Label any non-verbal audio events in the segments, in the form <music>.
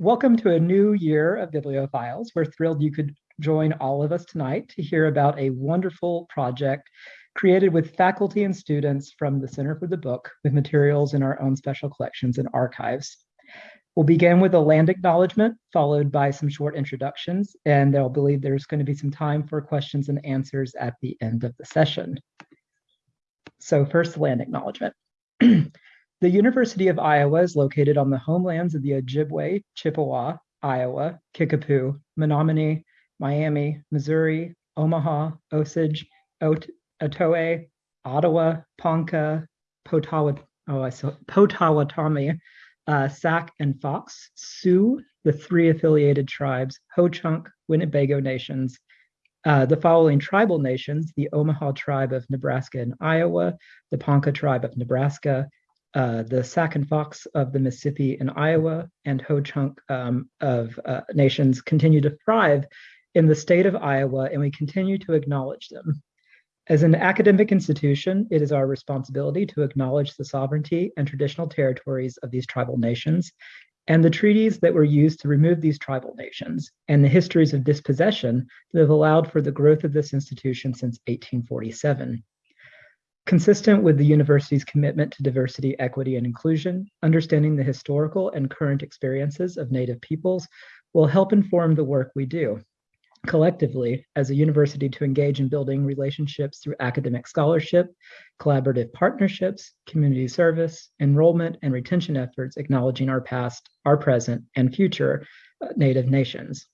Welcome to a new year of Bibliophiles. We're thrilled you could join all of us tonight to hear about a wonderful project created with faculty and students from the Center for the Book with materials in our own special collections and archives. We'll begin with a land acknowledgement, followed by some short introductions, and they'll believe there's going to be some time for questions and answers at the end of the session. So first, land acknowledgement. <clears throat> The University of Iowa is located on the homelands of the Ojibwe, Chippewa, Iowa, Kickapoo, Menominee, Miami, Missouri, Omaha, Osage, Ot Otoe, Ottawa, Ponca, Potawatomi, oh, Potawatomi, uh, Sac, and Fox, Sioux, the three affiliated tribes, Ho-Chunk, Winnebago nations, uh, the following tribal nations, the Omaha tribe of Nebraska and Iowa, the Ponca tribe of Nebraska, uh, the Sac and Fox of the Mississippi and Iowa and Ho-Chunk um, of uh, nations continue to thrive in the state of Iowa, and we continue to acknowledge them. As an academic institution, it is our responsibility to acknowledge the sovereignty and traditional territories of these tribal nations and the treaties that were used to remove these tribal nations and the histories of dispossession that have allowed for the growth of this institution since 1847. Consistent with the university's commitment to diversity, equity, and inclusion, understanding the historical and current experiences of Native peoples will help inform the work we do. Collectively, as a university to engage in building relationships through academic scholarship, collaborative partnerships, community service, enrollment, and retention efforts acknowledging our past, our present, and future uh, Native nations.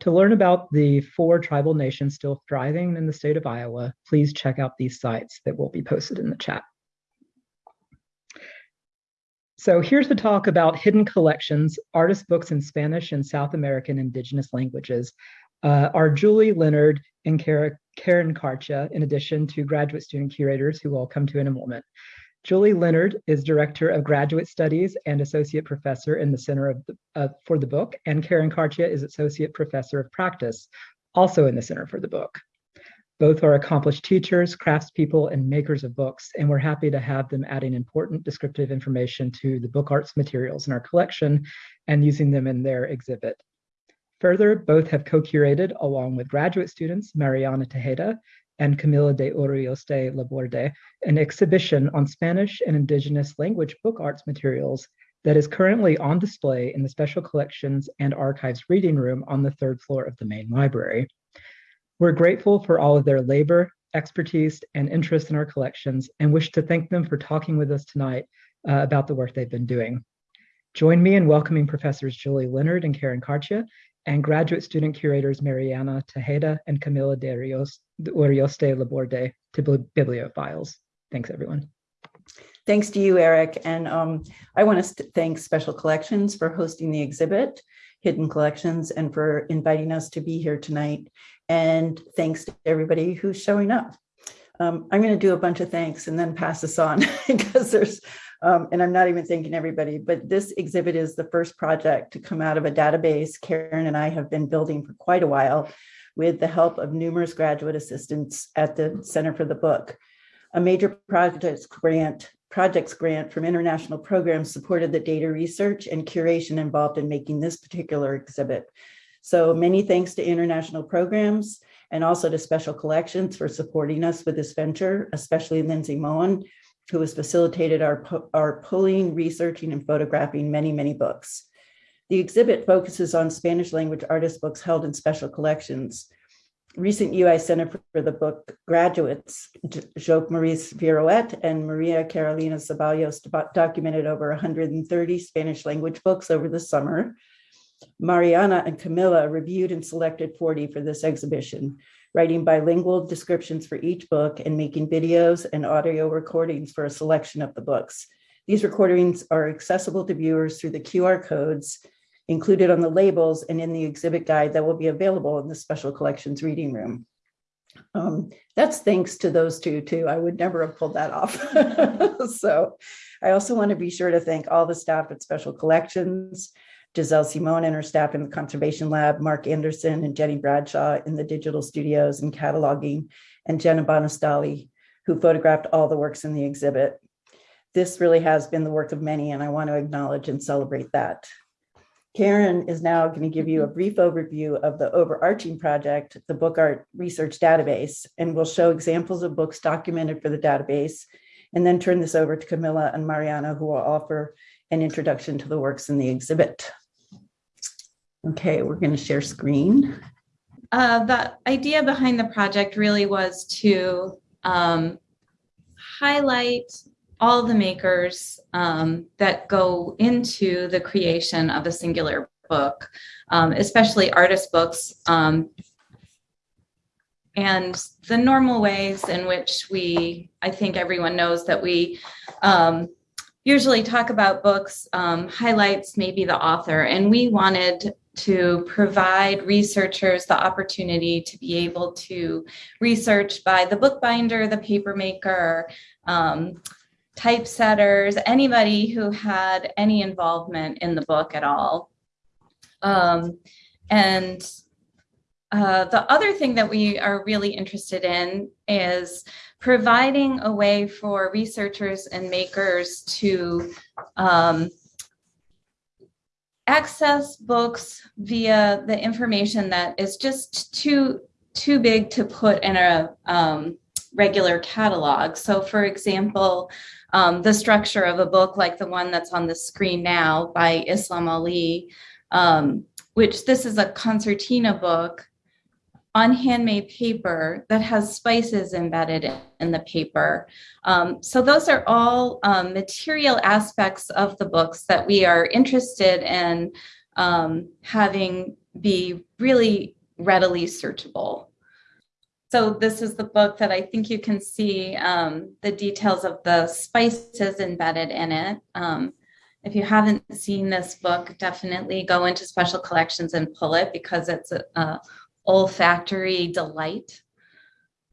To learn about the four tribal nations still thriving in the state of Iowa, please check out these sites that will be posted in the chat. So here's the talk about hidden collections, artist books in Spanish and South American indigenous languages. Uh, are Julie Leonard and Karen Karcha, in addition to graduate student curators who will come to in a moment. Julie Leonard is Director of Graduate Studies and Associate Professor in the Center the, uh, for the Book, and Karen Karcha is Associate Professor of Practice, also in the Center for the Book. Both are accomplished teachers, craftspeople, and makers of books, and we're happy to have them adding important descriptive information to the book arts materials in our collection and using them in their exhibit. Further, both have co-curated, along with graduate students, Mariana Tejeda and Camila de Urioste Laborde, an exhibition on Spanish and indigenous language book arts materials that is currently on display in the Special Collections and Archives reading room on the third floor of the main library. We're grateful for all of their labor, expertise, and interest in our collections and wish to thank them for talking with us tonight uh, about the work they've been doing. Join me in welcoming Professors Julie Leonard and Karen Karcha and graduate student curators Mariana Tejeda and Camila de Rios, Urioste Laborde to Bibliophiles. Thanks, everyone. Thanks to you, Eric. And um, I want to thank Special Collections for hosting the exhibit, Hidden Collections, and for inviting us to be here tonight. And thanks to everybody who's showing up. Um, I'm going to do a bunch of thanks and then pass this on <laughs> because there's, um, and I'm not even thanking everybody, but this exhibit is the first project to come out of a database Karen and I have been building for quite a while with the help of numerous graduate assistants at the Center for the Book. A major projects grant, projects grant from international programs supported the data research and curation involved in making this particular exhibit. So many thanks to international programs and also to Special Collections for supporting us with this venture, especially Lindsay Moen, who has facilitated our, our pulling, researching, and photographing many, many books. The exhibit focuses on Spanish language artist books held in special collections. Recent UI Center for the Book graduates, Joke Maurice Virouet and Maria Carolina Ceballos documented over 130 Spanish language books over the summer. Mariana and Camilla reviewed and selected 40 for this exhibition, writing bilingual descriptions for each book and making videos and audio recordings for a selection of the books. These recordings are accessible to viewers through the QR codes included on the labels and in the exhibit guide that will be available in the special collections reading room. Um, that's thanks to those two too. I would never have pulled that off. <laughs> so I also want to be sure to thank all the staff at Special Collections, Giselle Simone and her staff in the Conservation Lab, Mark Anderson and Jenny Bradshaw in the digital studios and cataloging, and Jenna Bonastali, who photographed all the works in the exhibit. This really has been the work of many, and I want to acknowledge and celebrate that. Karen is now going to give you a mm-hmm. brief overview of the overarching project, the Book Art Research Database, and we'll show examples of books documented for the database, and then turn this over to Camilla and Mariana, who will offer an introduction to the works in the exhibit. Okay, we're going to share screen. Uh, the idea behind the project really was to um, highlight all the makers um, that go into the creation of a singular book, um, especially artist books, um, and the normal ways in which we, I think everyone knows that we um, usually talk about books um, highlights maybe the author, and we wanted to provide researchers the opportunity to be able to research by the bookbinder, the papermaker, um, typesetters, anybody who had any involvement in the book at all. Um, and uh, the other thing that we are really interested in is providing a way for researchers and makers to um, access books via the information that is just too too big to put in a um, regular catalog. So for example, um, the structure of a book like the one that's on the screen now by Islam Ali, um, which this is a concertina book on handmade paper that has spices embedded in the paper. Um, so those are all um, material aspects of the books that we are interested in um, having be really readily searchable. So this is the book that I think you can see um, the details of the spices embedded in it. Um, if you haven't seen this book, definitely go into special collections and pull it because it's a, a olfactory delight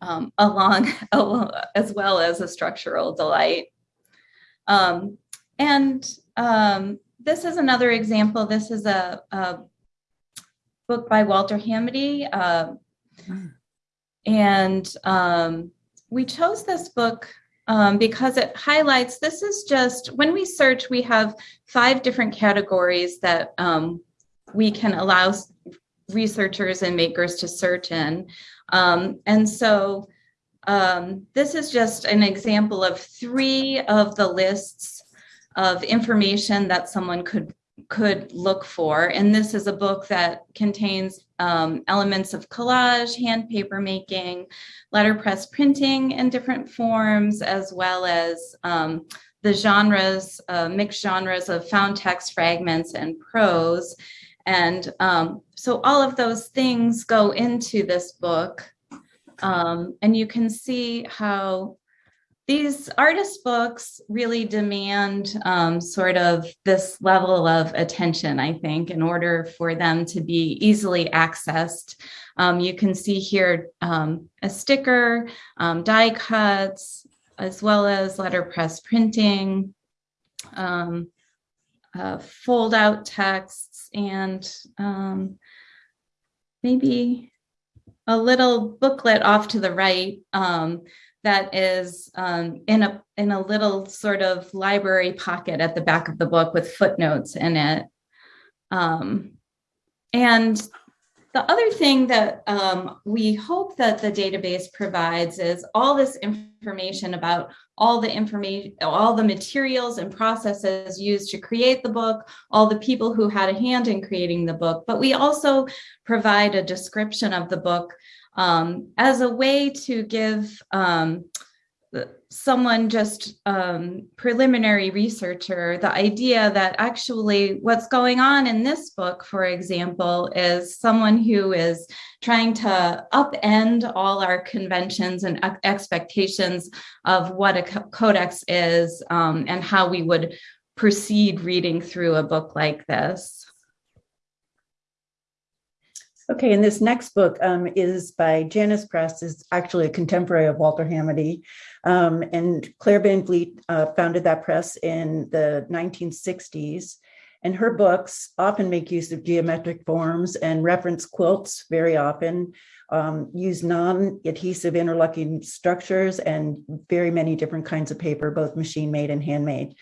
um, <laughs> along as well as a structural delight. Um, and um, this is another example. This is a, a book by Walter Hamady. Uh, mm. And um, we chose this book um, because it highlights this is just when we search, we have five different categories that um, we can allow researchers and makers to search in. Um, and so um, this is just an example of three of the lists of information that someone could could look for. And this is a book that contains um, elements of collage, hand paper making, letterpress printing in different forms, as well as um, the genres, uh, mixed genres of found text fragments and prose. And um, so all of those things go into this book. Um, and you can see how these artist books really demand um, sort of this level of attention, I think, in order for them to be easily accessed. Um, you can see here um, a sticker, um, die cuts, as well as letterpress printing, um, uh, fold out texts, and um, maybe a little booklet off to the right um, that is um, in a in a little sort of library pocket at the back of the book with footnotes in it. Um, and the other thing that um, we hope that the database provides is all this information about all the information, all the materials and processes used to create the book, all the people who had a hand in creating the book, but we also provide a description of the book um, as a way to give um, someone just um, preliminary researcher the idea that actually what's going on in this book, for example, is someone who is trying to upend all our conventions and expectations of what a codex is um, and how we would proceed reading through a book like this. Okay, and this next book um, is by Janus Press, is actually a contemporary of Walter Hamady. Um, and Claire Van Vliet uh, founded that press in the 1960s. And her books often make use of geometric forms and reference quilts very often, um, use non-adhesive interlocking structures and very many different kinds of paper, both machine made and handmade.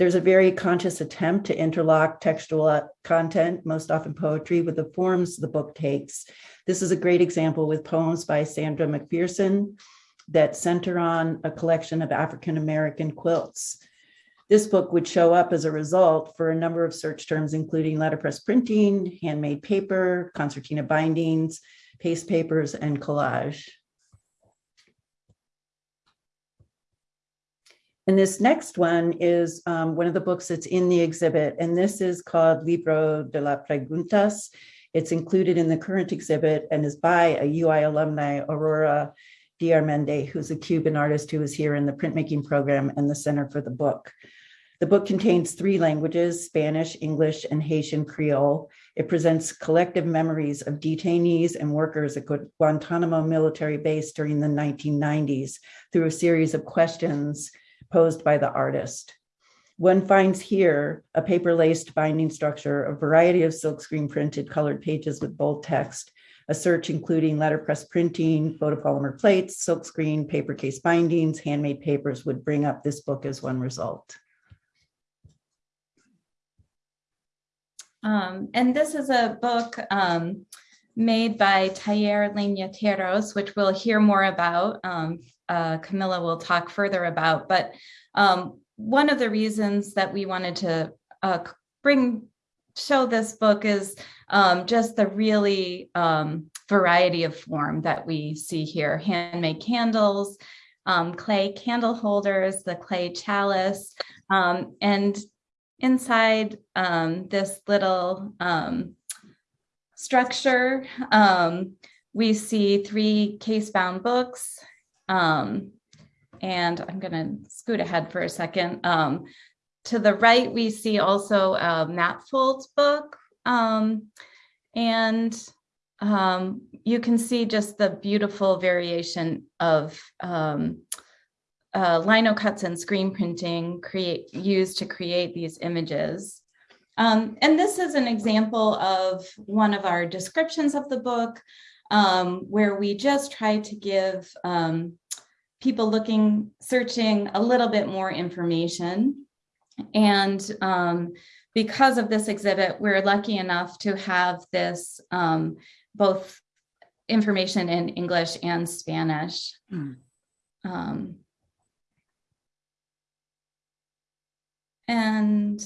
There's a very conscious attempt to interlock textual uh, content, most often poetry, with the forms the book takes. This is a great example with poems by Sandra McPherson that center on a collection of African-American quilts. This book would show up as a result for a number of search terms, including letterpress printing, handmade paper, concertina bindings, paste papers, and collage. And this next one is um, one of the books that's in the exhibit, and this is called Libro de las Preguntas. It's included in the current exhibit and is by a UI alumni, Aurora Diarmende, who's a Cuban artist who was here in the printmaking program and the Center for the Book. The book contains three languages, Spanish, English, and Haitian Creole. It presents collective memories of detainees and workers at Guantanamo military base during the 1990s through a series of questions posed by the artist. One finds here a paper-laced binding structure, a variety of silkscreen printed colored pages with bold text, a search including letterpress printing, photopolymer plates, silkscreen, paper case bindings, handmade papers would bring up this book as one result. Um, and this is a book um, made by Taller Leñateros, which we'll hear more about. Um, uh, Camilla will talk further about, but um, one of the reasons that we wanted to uh, bring show this book is um, just the really um, variety of form that we see here. Handmade candles, clay candle holders, the clay chalice, and inside um, this little um, structure, um, we see three case-bound books. Um, and I'm going to scoot ahead for a second. Um, to the right, we see also a Matfold book. Um, and you can see just the beautiful variation of uh, lino cuts and screen printing create used to create these images. Um, and this is an example of one of our descriptions of the book um, where we just try to give um, people looking, searching a little bit more information. And um, because of this exhibit, we're lucky enough to have this um, both information in English and Spanish. Mm. Um, And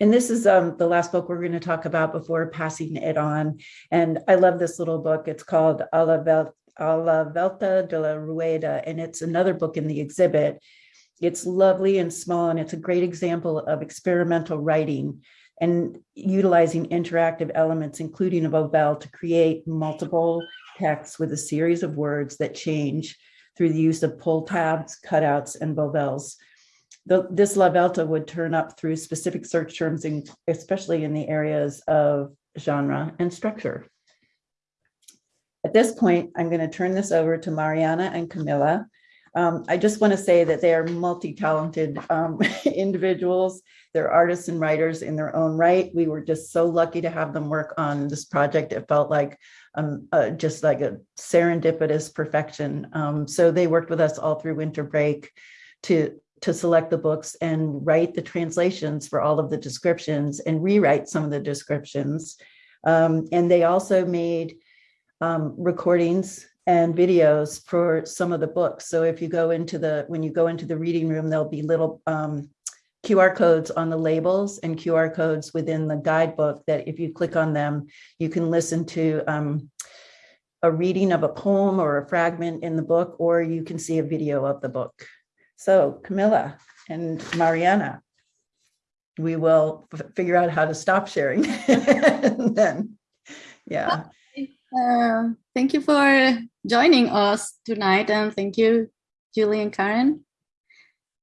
and this is um, the last book we're going to talk about before passing it on. And I love this little book. It's called A la, A la Vuelta de la Rueda, and it's another book in the exhibit. It's lovely and small, and it's a great example of experimental writing and utilizing interactive elements, including a volvelle, to create multiple texts with a series of words that change through the use of pull tabs, cutouts, and volvelles the, this La Vuelta would turn up through specific search terms, in, especially in the areas of genre and structure. At this point, I'm going to turn this over to Mariana and Camilla. Um, I just want to say that they are multi-talented um, <laughs> individuals. They're artists and writers in their own right. We were just so lucky to have them work on this project. It felt like um, uh, just like a serendipitous perfection. Um, so they worked with us all through winter break to to select the books and write the translations for all of the descriptions and rewrite some of the descriptions. Um, and they also made um, recordings and videos for some of the books. So if you go into the, when you go into the reading room, there'll be little um, QR codes on the labels and QR codes within the guidebook that if you click on them, you can listen to um, a reading of a poem or a fragment in the book, or you can see a video of the book. So Camilla and Mariana, we will figure out how to stop sharing <laughs> then. Yeah. Uh, thank you for joining us tonight and thank you, Julie and Karen.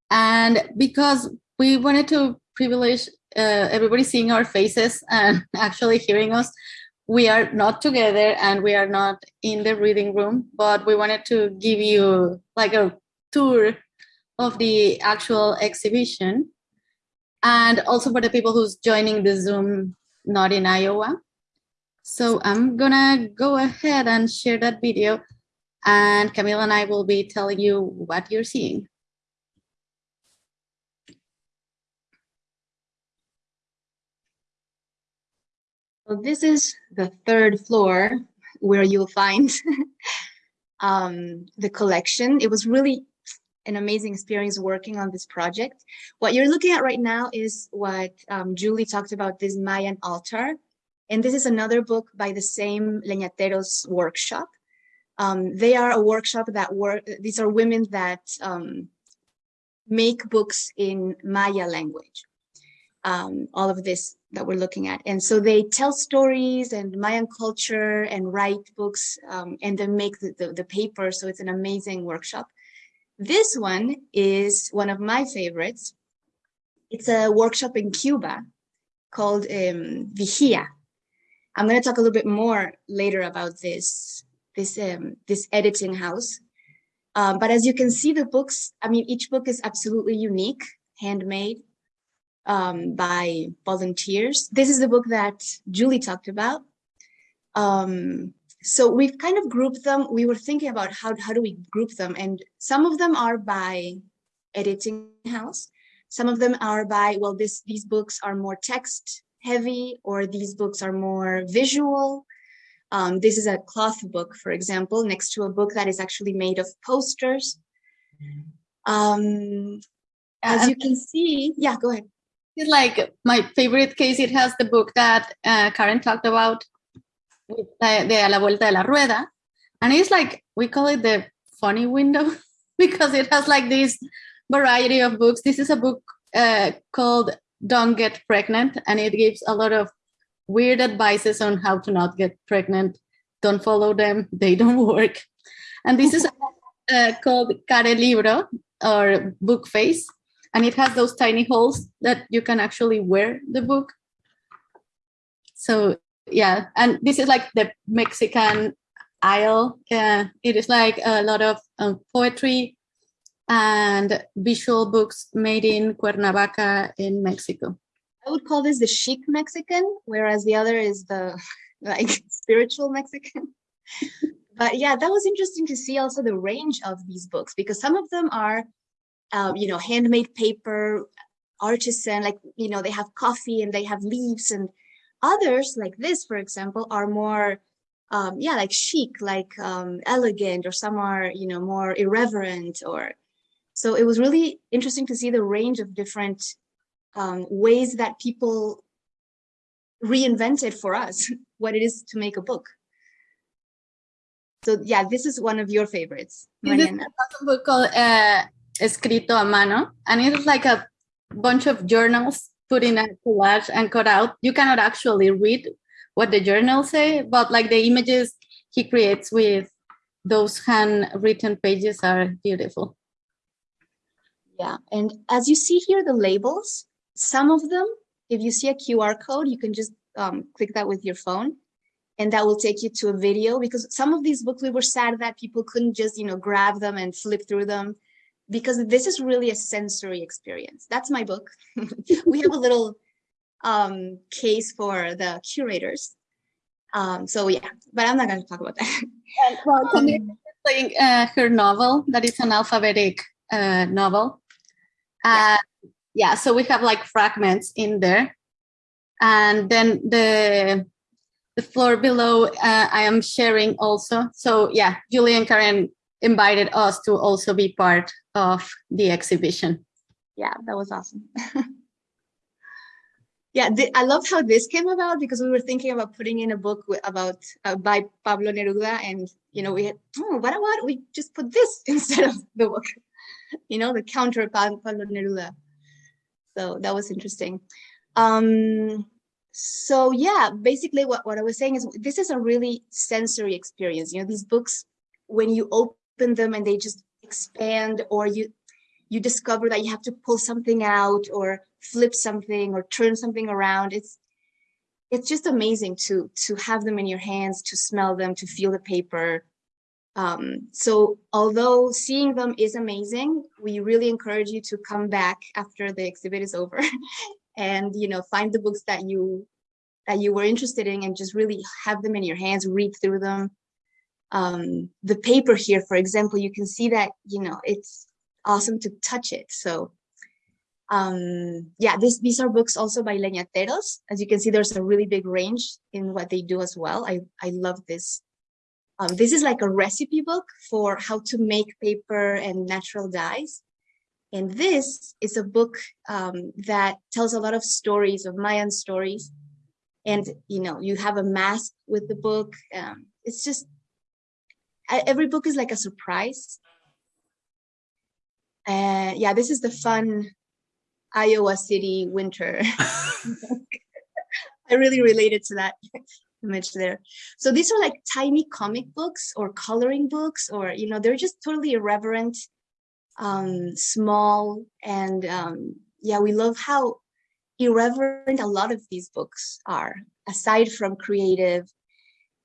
And because we wanted to privilege uh, everybody seeing our faces and <laughs> actually hearing us, we are not together and we are not in the reading room, but we wanted to give you like a tour of the actual exhibition and also for the people who's joining the Zoom not in Iowa. So I'm gonna go ahead and share that video and Camille and I will be telling you what you're seeing. Well, this is the third floor where you'll find <laughs> um, the collection. It was really an amazing experience working on this project. What you're looking at right now is what um, Julie talked about, this Mayan altar. And this is another book by the same Leñateros workshop. Um, they are a workshop that work, these are women that um, make books in Maya language. Um, all of this that we're looking at. And so they tell stories and Mayan culture and write books um, and then make the, the, the paper. So it's an amazing workshop. This one is one of my favorites. It's a workshop in Cuba called um, Vigia. I'm going to talk a little bit more later about this, this, um, this editing house. Um, but as you can see, the books, I mean, each book is absolutely unique, handmade um, by volunteers. This is the book that Julie talked about. Um, so we've kind of grouped them. We were thinking about how, how do we group them? And some of them are by editing house. Some of them are by, well, this, these books are more text heavy or these books are more visual. Um, this is a cloth book, for example, next to a book that is actually made of posters. Um, as you can see, yeah, go ahead. It's like my favorite case. It has the book that uh, Karen talked about, de A la Vuelta de la Rueda. And it's like, we call it the funny window <laughs> because it has like this variety of books. This is a book uh, called Don't Get Pregnant, and it gives a lot of weird advices on how to not get pregnant. Don't follow them, they don't <laughs> work. And this is uh, called Care Libro or Book Face and it has those tiny holes that you can actually wear the book. So yeah, and this is like the Mexican aisle. Uh, it is like a lot of um, poetry and visual books made in Cuernavaca in Mexico. I would call this the chic Mexican, whereas the other is the <laughs> like spiritual Mexican. <laughs> but yeah, that was interesting to see also the range of these books because some of them are um, you know, handmade paper, artisan, like, you know, they have coffee and they have leaves and others like this, for example, are more, um, yeah, like chic, like um, elegant, or some are, you know, more irreverent or, so it was really interesting to see the range of different um, ways that people reinvented for us <laughs> what it is to make a book. So yeah, this is one of your favorites, Mariana. This is a book called uh, escrito a mano, and it's like a bunch of journals put in a collage and cut out. You cannot actually read what the journals say, but like the images he creates with those handwritten pages are beautiful. Yeah, and as you see here, the labels, some of them, if you see a QR code, you can just um, click that with your phone and that will take you to a video because some of these books, we were sad that people couldn't just, you know, grab them and flip through them because this is really a sensory experience. That's my book. <laughs> we have a little um, case for the curators. Um, so yeah, but I'm not going to talk about that. And, well, um, playing uh, her novel that is an alphabetic uh, novel. Uh, yeah. yeah, so we have like fragments in there. And then the the floor below uh, I am sharing also. So yeah, Julie and Karen invited us to also be part of the exhibition. Yeah, that was awesome. <laughs> yeah, I love how this came about because we were thinking about putting in a book about uh, by Pablo Neruda, and you know we had oh, what about we just put this <laughs> instead of the book, you know, the counter Pablo Neruda. So that was interesting. Um, so yeah, basically what, what I was saying is this is a really sensory experience. You know, these books, when you open them and they just expand or you you discover that you have to pull something out or flip something or turn something around. It's it's just amazing to to have them in your hands to smell them to feel the paper. Um, so although seeing them is amazing we really encourage you to come back after the exhibit is over <laughs> and you know find the books that you that you were interested in and just really have them in your hands read through them um, the paper here, for example, you can see that, you know, it's awesome to touch it. So Um, yeah, this, these are books also by leñateros. As you can see, there's a really big range in what they do as well. I, I love this. Um, this is like a recipe book for how to make paper and natural dyes. And this is a book um, that tells a lot of stories of Mayan stories. And, you know, you have a mask with the book. Um, it's just, e- every book is like a surprise. Uh, yeah, this is the fun Iowa City winter. <laughs> I really related to that <laughs> image there. So these are like tiny comic books or coloring books, or, you know, they're just totally irreverent, um, small. And um, yeah, we love how irreverent a lot of these books are, aside from creative,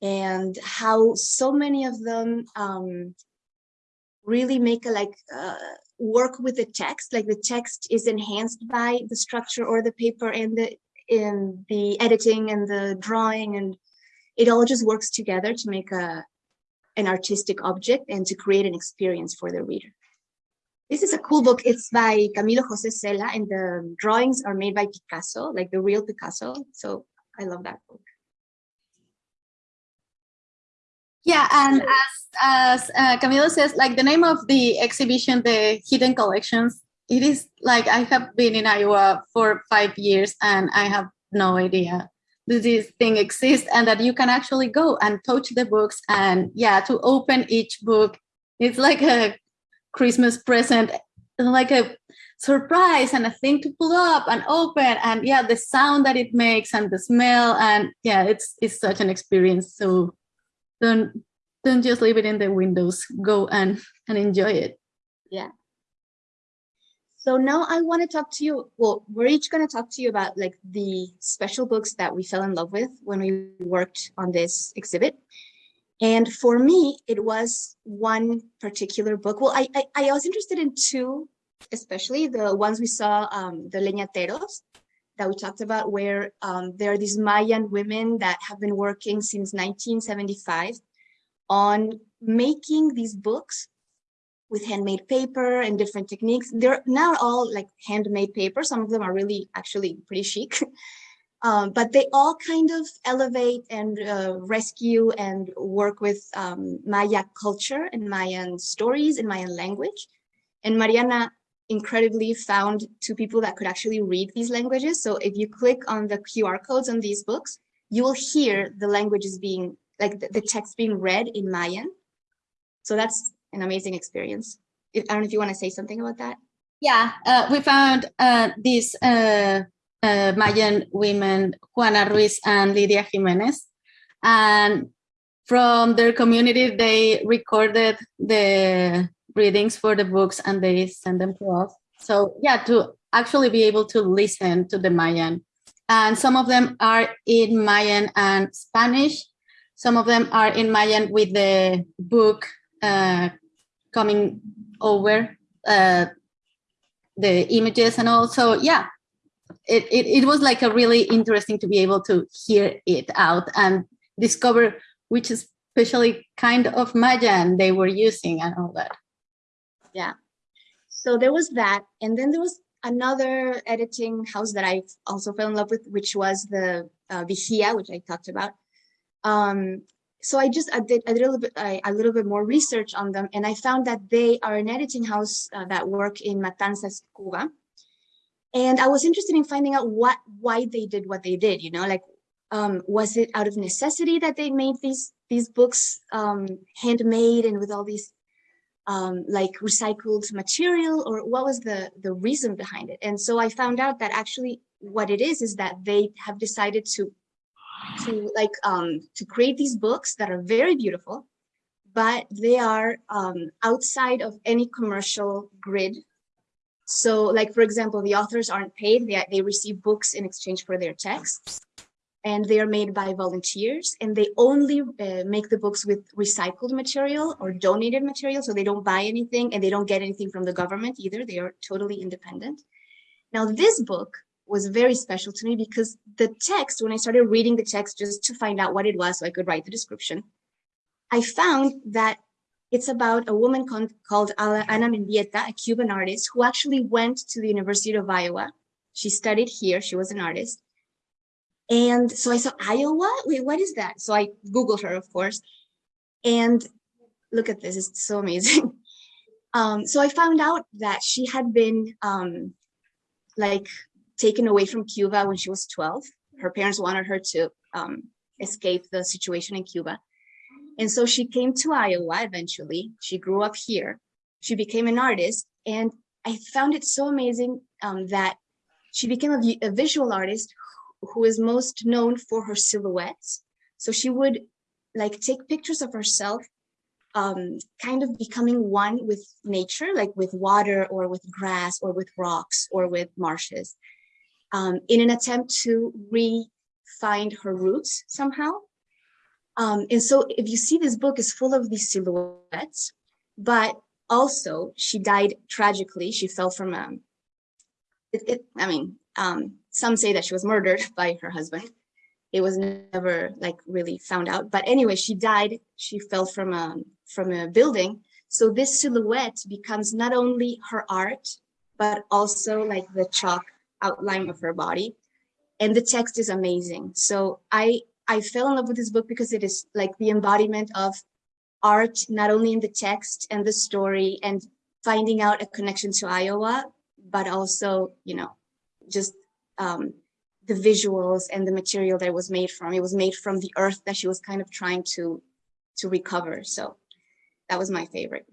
and how so many of them um, really make a like uh, work with the text like the text is enhanced by the structure or the paper and the in the editing and the drawing and it all just works together to make a an artistic object and to create an experience for the reader. This is a cool book. It's by camilo jose cela and the drawings are made by picasso like the real picasso. So i love that book Yeah, and as as uh, Camilo says, like the name of the exhibition, the Hidden Collections, it is like I have been in Iowa for five years and I have no idea that this thing exists and that you can actually go and touch the books and yeah, to open each book, it's like a Christmas present, like a surprise and a thing to pull up and open and yeah, the sound that it makes and the smell and yeah, it's it's such an experience. So don't don't just leave it in the windows go and and enjoy it yeah So now I want to talk to you. Well, we're each going to talk to you about like the special books that we fell in love with when we worked on this exhibit. And for me, it was one particular book. Well, I I, I was interested in two, especially the ones we saw, um, the leñateros that we talked about, where um, there are these Mayan women that have been working since 1975 on making these books with handmade paper and different techniques. They're now all like handmade paper. Some of them are really actually pretty chic. <laughs> Um, but they all kind of elevate and uh, rescue and work with um, Maya culture and Mayan stories and Mayan language. And Mariana incredibly found two people that could actually read these languages. So if you click on the QR codes on these books, you will hear the languages being like the, the text being read in Mayan. So that's an amazing experience. I don't know if you want to say something about that. yeah uh, we found uh, these uh, uh, mayan women juana ruiz and lydia jimenez and from their community they recorded the readings for the books and they send them to us. So yeah to actually be able to listen to the mayan. And some of them are in mayan and spanish. Some of them are in mayan with the book uh, coming over uh, the images and also yeah it, it it was like a really interesting to be able to hear it out and discover which especially kind of Mayan they were using and all that Yeah so there was that. And then there was another editing house that I also fell in love with, which was the uh, which I talked about. Um, so I just I did a little bit I, a little bit more research on them, and I found that they are an editing house uh, that work in Matanzas, Cuba. And I was interested in finding out what why they did what they did. You know, like um, was it out of necessity that they made these these books um, handmade and with all these um, like recycled material or what was the the reason behind it? And so i found out that actually what it is is that they have decided to to like um to create these books that are very beautiful but they are um outside of any commercial grid. So like for example the authors aren't paid. They, they receive books in exchange for their texts and they are made by volunteers and they only uh, make the books with recycled material or donated material so they don't buy anything and they don't get anything from the government either they are totally independent now this book was very special to me because the text when i started reading the text just to find out what it was so i could write the description i found that It's about a woman called Ana Mendieta, a Cuban artist who actually went to the University of Iowa. She studied here, she was an artist. And so I saw Iowa. Wait, what is that? So I Googled her, of course. And look at this, it's so amazing. <laughs> Um, so I found out that she had been um, like taken away from Cuba when she was 12. Her parents wanted her to um, escape the situation in Cuba. And so she came to Iowa eventually. She grew up here. She became an artist. And I found it so amazing um, that she became a, a visual artist who is most known for her silhouettes. So she would like take pictures of herself um, kind of becoming one with nature, like with water or with grass or with rocks or with marshes, um, in an attempt to re-find her roots somehow. Um, and so if you see this book is full of these silhouettes, but also she died tragically. She fell from a, it, it, I mean, um, some say that she was murdered <laughs> by her husband. It was never like really found out. But anyway, she died. She fell from a from a building. So this silhouette becomes not only her art, but also like the chalk outline of her body. And the text is amazing. So I I fell in love with this book because it is like the embodiment of art, not only in the text and the story and finding out a connection to Iowa, but also, you know, just um, the visuals and the material that was made from. It was made from the earth that she was kind of trying to to recover. So that was my favorite.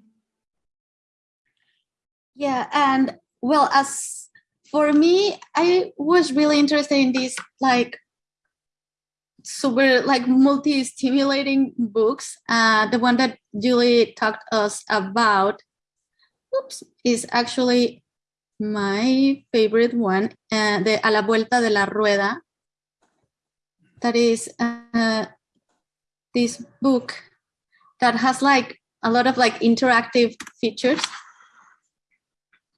Yeah, and well, as for me, I was really interested in these like super like multi-stimulating books. Uh, the one that Julie talked us about, oops, is actually my favorite one, uh, the A la Vuelta de la Rueda. That is uh, this book that has like a lot of like interactive features.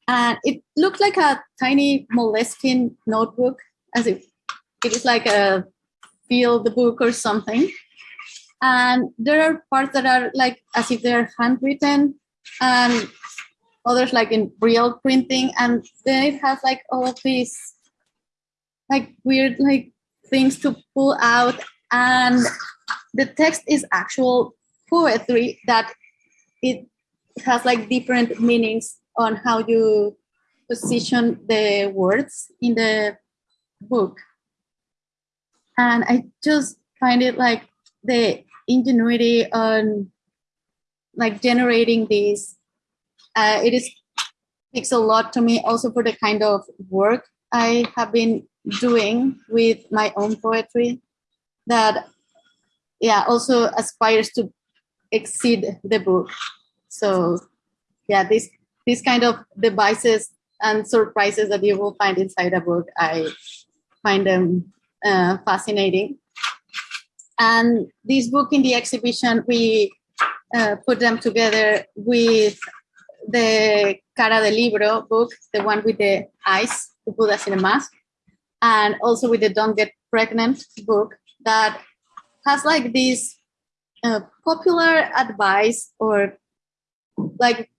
And it looked like a tiny Moleskine notebook, as if it is like a feel the book or something. And there are parts that are like as if they're handwritten, and others like in real printing. And then it has like all of these like weird like things to pull out. And the text is actual poetry that it has like different meanings on how you position the words in the book. And I just find it like the ingenuity on like generating these. Uh, it is takes a lot to me also for the kind of work I have been doing with my own poetry that yeah also aspires to exceed the book. So yeah, this these kind of devices and surprises that you will find inside a book, I find them uh, fascinating. And this book in the exhibition, we uh, put them together with the Cara de Libro book, the one with the eyes the us in a mask, and also with the Don't Get Pregnant book that has like this uh, popular advice or like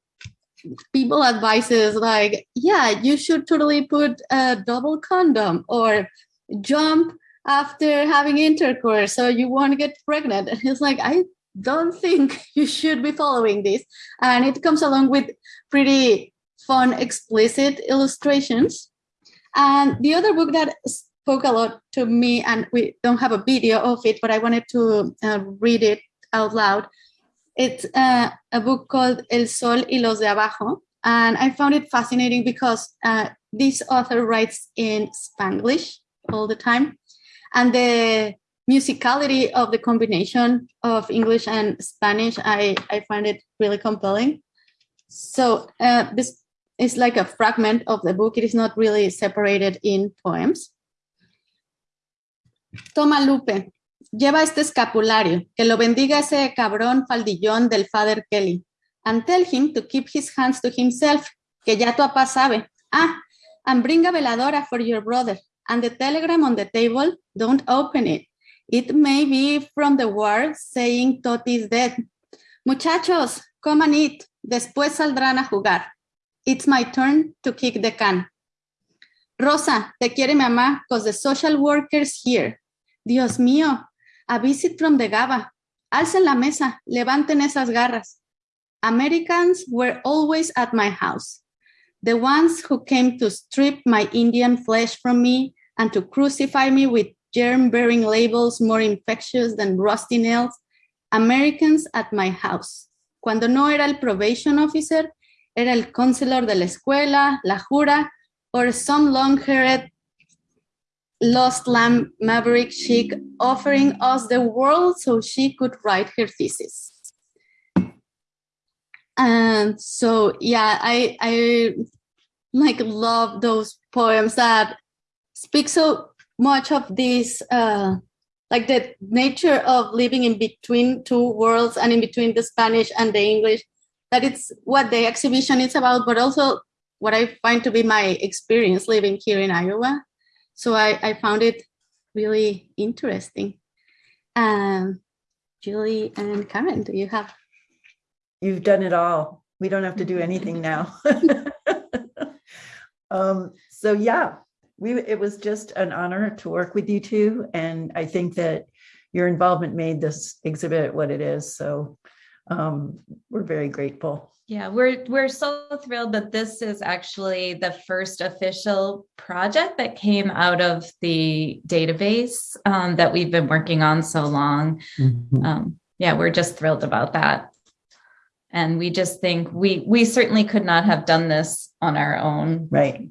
people advices like yeah you should totally put a double condom or jump after having intercourse so you won't get pregnant. And <laughs> it's like i don't think <laughs> you should be following this and it comes along with pretty fun explicit illustrations and the other book that spoke a lot to me and we don't have a video of it but i wanted to uh, read it out loud it's uh, a book called El Sol y los de Abajo. And I found it fascinating because uh, this author writes in Spanglish all the time. And the musicality of the combination of English and Spanish, I, I find it really compelling. So uh, this is like a fragment of the book. It is not really separated in poems. Toma Lupe, lleva este escapulario, que lo bendiga ese cabrón faldillón del Father Kelly. And tell him to keep his hands to himself, que ya tu papá sabe. Ah, and bring a veladora for your brother. And the telegram on the table, don't open it. It may be from the war saying Toti is dead. Muchachos, come and eat. Después saldrán a jugar. It's my turn to kick the can. Rosa, te quiere mamá, cause the social workers here. Dios mío, a visit from the GABA. Alcen la mesa, levanten esas garras. Americans were always at my house. The ones who came to strip my Indian flesh from me and to crucify me with germ-bearing labels more infectious than rusty nails. Americans at my house. Cuando no era el probation officer, era el counselor de la escuela, la jura, or some long-haired lost lamb maverick chick offering us the world so she could write her thesis. And so, yeah, I, I like love those poems that speak so much of this, uh, like the nature of living in between two worlds and in between the Spanish and the English, that it's what the exhibition is about, but also what I find to be my experience living here in Iowa. So I, I found it really interesting. Um, Julie and Karen, do you have? You've done it all. We don't have to do anything now. <laughs> <laughs> um, so yeah, we it was just an honor to work with you two, and I think that your involvement made this exhibit what it is. So um, we're very grateful. Yeah, we're we're so thrilled that this is actually the first official project that came out of the database um, that we've been working on so long. Um, yeah, we're just thrilled about that. And we just think we we certainly could not have done this on our own. Right.